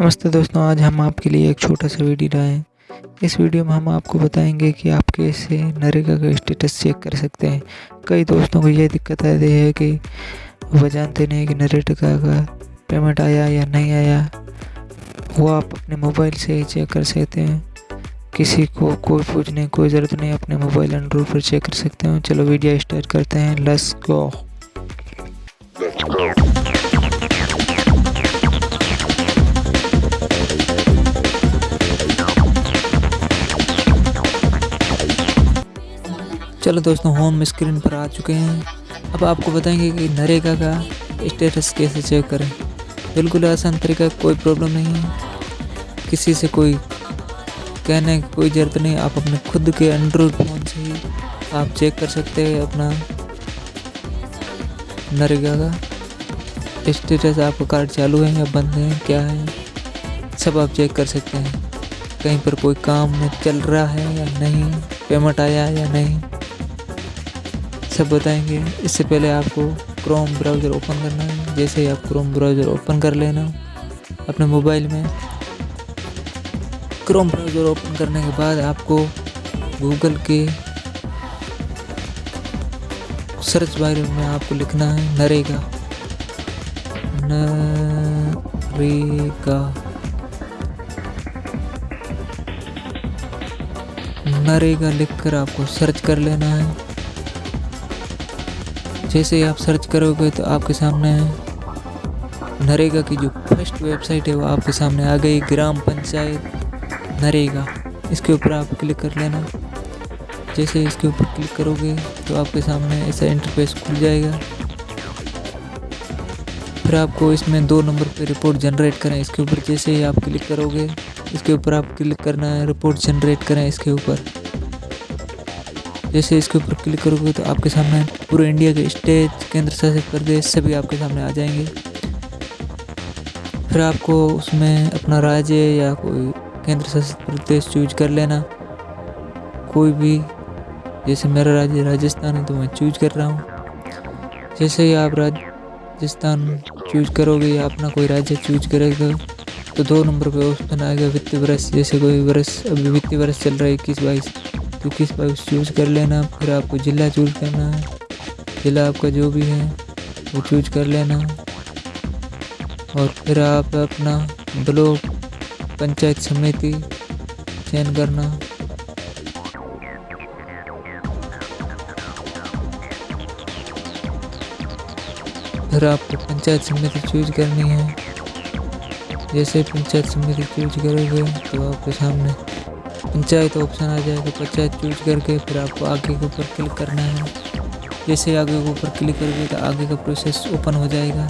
नमस्ते दोस्तों, आज हम आपके लिए एक छोटा सा वीडियो लाए हैं। इस वीडियो में हम आपको बताएँगे कि आप कैसे नरेगा का स्टेटस चेक कर सकते हैं। कई दोस्तों को ये दिक्कत आती है कि वह जानते नहीं कि नरेगा का पेमेंट आया या नहीं आया। वो आप अपने मोबाइल से ही चेक कर सकते हैं। किसी को कोई पूछने कोई ज़रूरत नहीं, अपने मोबाइल एंड्रॉइड पर चेक कर सकते हैं। चलो वीडियो स्टार्ट करते हैं। लेट्स गो चलो दोस्तों होम स्क्रीन पर आ चुके हैं। अब आपको बताएँगे कि नरेगा का स्टेटस कैसे चेक करें। बिल्कुल आसान तरीका, कोई प्रॉब्लम नहीं है। किसी से कोई कहने की कोई ज़रूरत नहीं, आप अपने खुद के एंड्रॉयड फ़ोन से ही आप चेक कर सकते हैं अपना नरेगा का। स्टेटस आपका कार्ड चालू है या बंद है, क्या है, सब आप चेक कर सकते हैं। कहीं पर कोई काम चल रहा है या नहीं पेमेंट आया या नहीं। सब बताएँगे। इससे पहले आपको क्रोम ब्राउज़र ओपन करना है। जैसे ही आप क्रोम ब्राउज़र ओपन कर लेना, अपने मोबाइल में क्रोम ब्राउज़र ओपन करने के बाद आपको गूगल के सर्च बार में आपको लिखना है, नरेगा। नरेगा। नरेगा लिखकर आपको सर्च कर लेना है। जैसे आप सर्च करोगे तो आपके सामने नरेगा की जो फ़र्स्ट वेबसाइट है वो आपके सामने आ गई, ग्राम पंचायत नरेगा। इसके ऊपर आप क्लिक कर लेना। जैसे इसके ऊपर क्लिक करोगे तो आपके सामने ऐसा इंटरफेस खुल जाएगा। फिर आपको इसमें दो नंबर पे रिपोर्ट जनरेट करें इसके ऊपर जैसे ही आप क्लिक करोगे, इसके ऊपर आप क्लिक करना है रिपोर्ट जनरेट करें इसके ऊपर। जैसे इसके ऊपर क्लिक करोगे तो आपके सामने पूरे इंडिया के स्टेट, केंद्र शासित प्रदेश सभी आपके सामने आ जाएँगे। फिर आपको उसमें अपना राज्य या कोई केंद्र शासित प्रदेश चूज़ कर लेना। कोई भी, जैसे मेरा राज्य राजस्थान है तो मैं चूज़ कर रहा हूँ। जैसे ही आप राजस्थान चूज़ करोगे या अपना कोई राज्य चूज़ करेगा तो दो नंबर पे ऑप्शन आएगा वित्तीय वर्ष। जैसे कोई वर्ष, अभी वित्तीय वर्ष चल रहा है इक्कीस बाईस। तो किस पर चूज़ कर लेना? फिर आपको ज़िला चूज़ करना है। ज़िला आपका जो भी है, वो चूज़ कर लेना। और फिर आप अपना ब्लॉक, पंचायत समिति, चयन करना। फिर आपको पंचायत समिति चूज़ करनी है। जैसे पंचायत समिति चूज़ करोगे तो आपके सामने पंचायत ऑप्शन आ जाएगा, पंचायत चूज़ करके फिर आपको आगे के ऊपर क्लिक करना है। जैसे आगे के ऊपर क्लिक करोगे तो आगे का प्रोसेस ओपन हो जाएगा।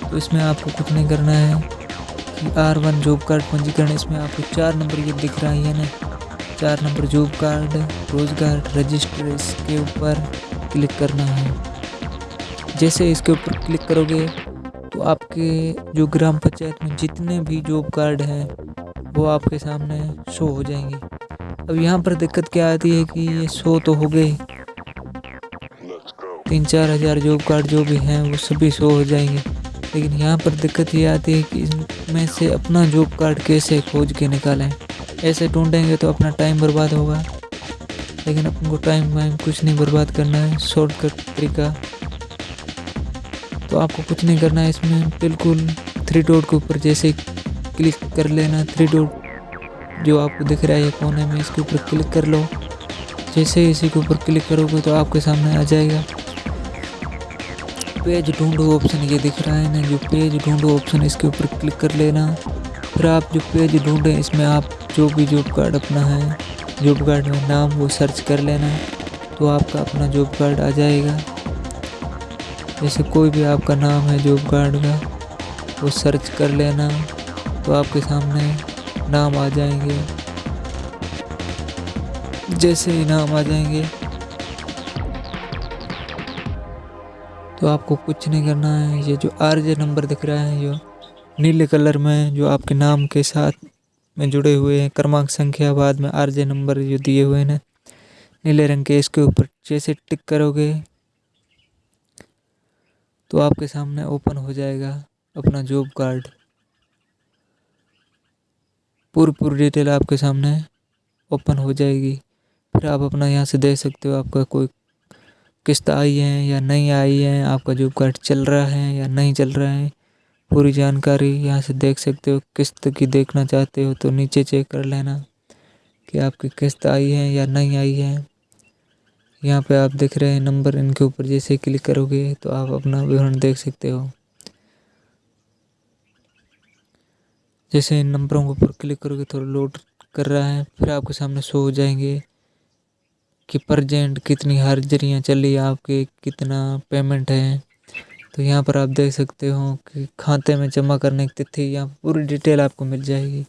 तो इसमें आपको कुछ नहीं करना है कि आर वन जॉब कार्ड पंजीकरण, इसमें आपको चार नंबर ये दिख रहा है ना चार नंबर जॉब कार्ड रोज़गार रजिस्टर इसके ऊपर क्लिक करना है। जैसे इसके ऊपर क्लिक करोगे तो आपके जो ग्राम पंचायत में जितने भी जॉब कार्ड हैं वो आपके सामने शो हो जाएँगे। अब यहाँ पर दिक्कत क्या आती है कि ये शो तो हो गए तीन चार हज़ार जॉब कार्ड जो भी हैं, वो सभी शो हो जाएँगे। लेकिन यहाँ पर दिक्कत ये आती है कि इसमें से अपना जॉब कार्ड कैसे खोज के निकालें? ऐसे ढूंढेंगे तो अपना टाइम बर्बाद होगा। लेकिन अपन को टाइम वाइम कुछ नहीं बर्बाद करना है, शॉर्टकट तरीका। तो आपको कुछ नहीं करना है इसमें, बिल्कुल थ्री डॉट के ऊपर जैसे क्लिक कर लेना थ्री डॉट जो आपको दिख रहा है कोने में, इसके ऊपर क्लिक कर लो। जैसे ही इसी के ऊपर क्लिक करोगे तो आपके सामने आ जाएगा। पेज ढूंढो ऑप्शन ये दिख रहा है ना, जो पेज ढूंढो ऑप्शन इसके ऊपर क्लिक कर लेना। फिर आप जो पेज ढूंढें, इसमें आप जो भी जॉब कार्ड अपना है जॉब कार्ड में नाम वो सर्च कर लेना तो आपका अपना जॉब कार्ड आ जाएगा। जैसे कोई भी आपका नाम है जॉब कार्ड का, वो सर्च कर लेना। तो आपके सामने नाम आ जाएँगे। जैसे ही नाम आ जाएँगे तो आपको कुछ नहीं करना है। ये जो आर जे नंबर दिख रहा है, जो नीले कलर में, जो आपके नाम के साथ में जुड़े हुए हैं, क्रमांक संख्या बाद में आर जे नंबर जो दिए हुए हैं नीले रंग के, इसके ऊपर जैसे टिक करोगे तो आपके सामने ओपन हो जाएगा अपना जॉब कार्ड। पूरी पूरी डिटेल आपके सामने ओपन हो जाएगी। फिर आप अपना यहाँ से देख सकते हो आपका कोई किस्त आई है या नहीं आई है, आपका जॉब कार्ड चल रहा है या नहीं चल रहा है, पूरी जानकारी यहाँ से देख सकते हो। किस्त की देखना चाहते हो तो नीचे चेक कर लेना कि आपकी किस्त आई है या नहीं आई है। यहाँ पे आप देख रहे हैं नंबर इनके ऊपर जैसे क्लिक करोगे तो आप अपना विवरण देख सकते हो। जैसे इन नंबरों के ऊपर क्लिक करोगे तो लोड कर रहा है, फिर आपके सामने शो हो जाएँगे कि प्रजेंट कितनी हाजिरियाँ चली आपके कितना पेमेंट है। तो यहाँ पर आप देख सकते हो कि खाते में जमा करने की तिथि, यहाँ पूरी डिटेल आपको मिल जाएगी।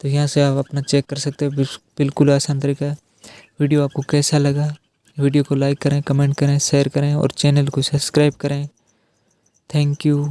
तो यहाँ से आप अपना चेक कर सकते हो, बिल्कुल आसान तरीका वीडियो आपको कैसा लगा? वीडियो को लाइक करें कमेंट करें शेयर करें और चैनल को सब्सक्राइब करें। Thank you